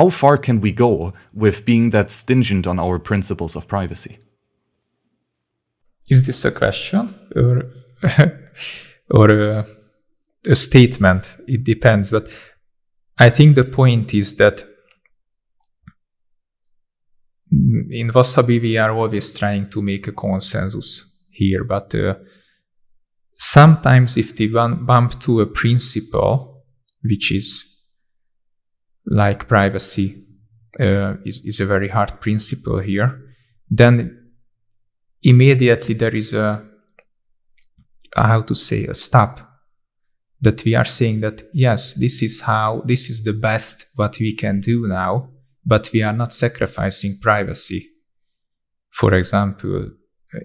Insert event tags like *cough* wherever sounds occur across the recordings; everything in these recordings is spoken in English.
how far can we go with being that stingent on our principles of privacy? Is this a question or *laughs* or a, a statement? It depends, but I think the point is that in Wasabi we are always trying to make a consensus here, but uh, sometimes if they bump to a principle which is like privacy uh, is, is a very hard principle here, then immediately there is a, how to say, a stop that we are saying that, yes, this is how, this is the best what we can do now, but we are not sacrificing privacy. For example,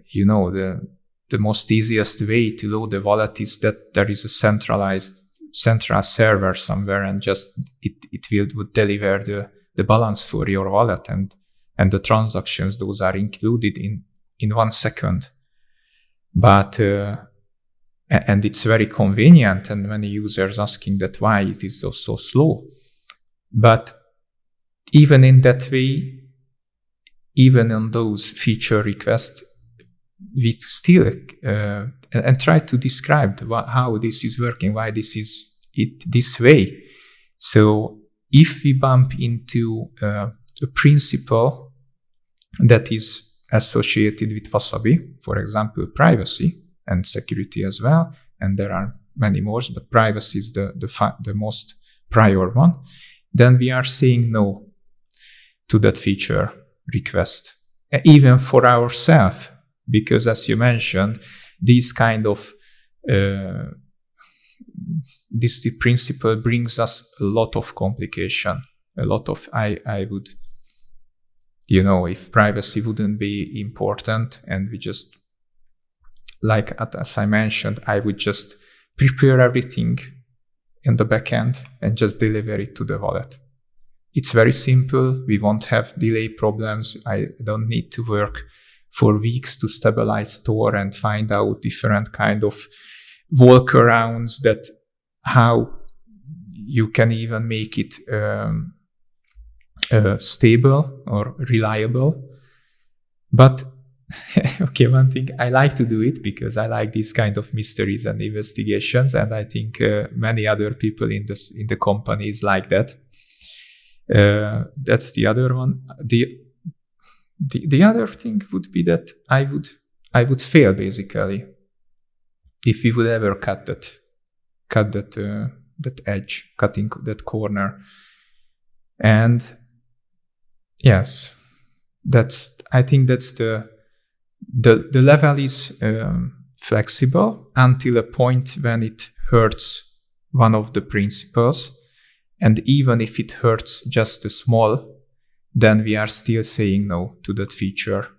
you know, the the most easiest way to load the wallet is that there is a centralized central server somewhere and just it, it will would deliver the, the balance for your wallet and and the transactions those are included in in one second. But uh, and it's very convenient and many users asking that why it is so so slow. But even in that way even on those feature requests we still uh, and, try to describe what, how this is working, why this is it this way. So if we bump into uh, a principle that is associated with Wasabi, for example, privacy and security as well, and there are many more, but privacy is the, the, the most prior one, then we are saying no to that feature request. Even for ourselves, because as you mentioned, this kind of uh, this principle brings us a lot of complication, a lot of I I would you know if privacy wouldn't be important and we just like as I mentioned, I would just prepare everything in the backend and just deliver it to the wallet. It's very simple. We won't have delay problems. I don't need to work for weeks to stabilize Tor and find out different kind of workarounds that how you can even make it um, uh, stable or reliable. But *laughs* okay, one thing I like to do it because I like these kind of mysteries and investigations, and I think uh, many other people in this in the companies like that. Uh, that's the other one. The the, the other thing would be that I would I would fail basically if we would ever cut that cut that uh, that edge, cutting that corner. And yes, that's I think that's the the the level is um, flexible until a point when it hurts one of the principles, and even if it hurts just a small then we are still saying no to that feature.